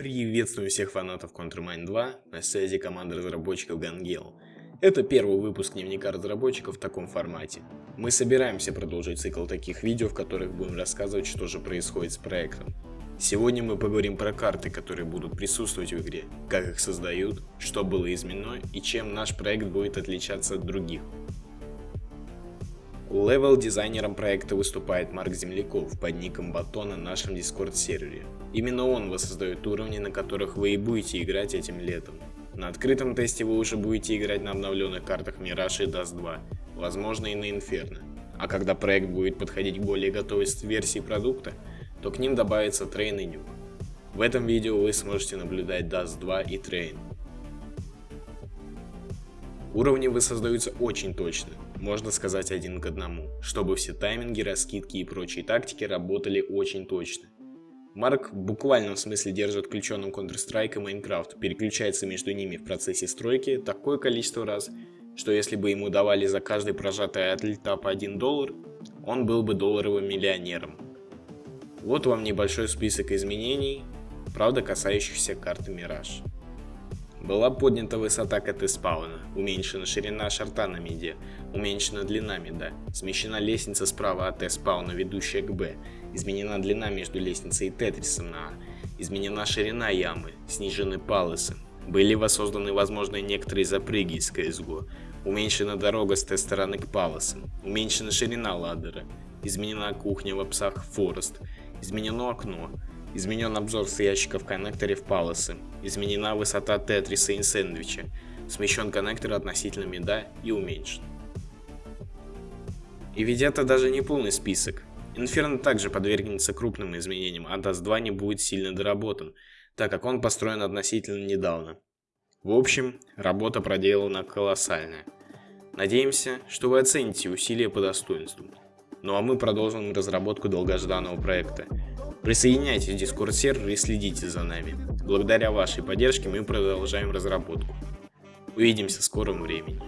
Приветствую всех фанатов Countermine 2, на связи команда разработчиков Gangel. Это первый выпуск дневника разработчиков в таком формате. Мы собираемся продолжить цикл таких видео, в которых будем рассказывать, что же происходит с проектом. Сегодня мы поговорим про карты, которые будут присутствовать в игре, как их создают, что было изменено и чем наш проект будет отличаться от других. Левел-дизайнером проекта выступает Марк Земляков под ником Батон на нашем Discord сервере. Именно он воссоздает уровни, на которых вы и будете играть этим летом. На открытом тесте вы уже будете играть на обновленных картах Mirage и Dust 2, возможно и на Inferno. А когда проект будет подходить к более готовой версии продукта, то к ним добавится Train и Nuke. В этом видео вы сможете наблюдать Dust 2 и Train. Уровни воссоздаются очень точно, можно сказать один к одному, чтобы все тайминги, раскидки и прочие тактики работали очень точно. Марк в буквальном смысле держит включенным Counter-Strike и Minecraft, переключается между ними в процессе стройки такое количество раз, что если бы ему давали за каждый прожатый от льта по 1 доллар, он был бы долларовым миллионером. Вот вам небольшой список изменений, правда касающихся карты Mirage. Была поднята высота КТ спауна, уменьшена ширина шарта на миде, уменьшена длина мида, смещена лестница справа от Т спауна, ведущая к Б, изменена длина между лестницей и тетрисом на А, изменена ширина ямы, снижены палосы, были воссозданы возможные некоторые запрыги из CSGO, уменьшена дорога с Т-стороны к палосам, уменьшена ширина ладдера, изменена кухня в псах Форест, изменено окно, Изменен обзор с ящика в палосы. Изменена высота тетриса и сэндвича. Смещен коннектор относительно меда и уменьшен. И ведь это даже не полный список. Inferno также подвергнется крупным изменениям, а DAS 2 не будет сильно доработан, так как он построен относительно недавно. В общем, работа проделана колоссальная. Надеемся, что вы оцените усилия по достоинству. Ну а мы продолжим разработку долгожданного проекта. Присоединяйтесь в Discord сервер и следите за нами. Благодаря вашей поддержке мы продолжаем разработку. Увидимся в скором времени.